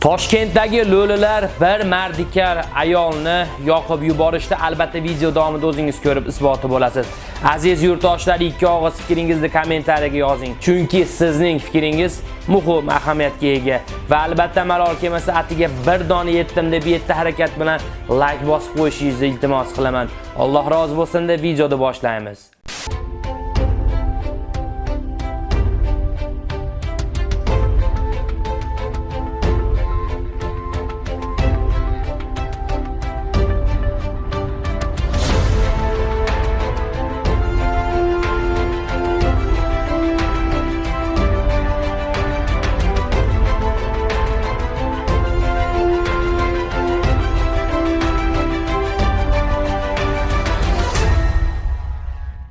Toshkentdagi lo'lilar bir mardikar ayolni yoqib yuborishdi. Albatta video davomida o'zingiz ko'rib isboti bo'lasiz. Aziz yurtdoshlar, ikki og'iz fikringizni kommentariyaga yozing. Chunki sizning fikringiz muhim ahamiyatga ega va albatta malol kemasi atiga bir dona yetdim deb yetti harakat bilan like bosib qo'yishingizni iltimos qilaman. Alloh rozi bo'lsin deb videoni boshlaymiz.